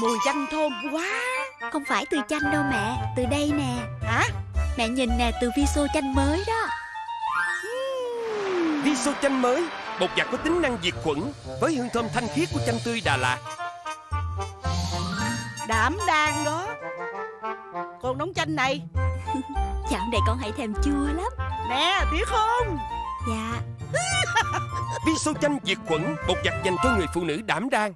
Mùi chanh thơm quá. Không phải từ chanh đâu mẹ Từ đây nè. Hả? Mẹ nhìn nè từ Viso chanh mới đó. Viso chanh mới Bột giặt có tính năng diệt khuẩn Với hương thơm thanh khiết của chanh tươi Đà Lạt. Đảm đang đó. Con nóng chanh này. Chẳng này con hãy thèm chua lắm. Nè thiệt không? Dạ. Viso chanh diệt khuẩn Bột giặt dành cho người phụ nữ đảm đang.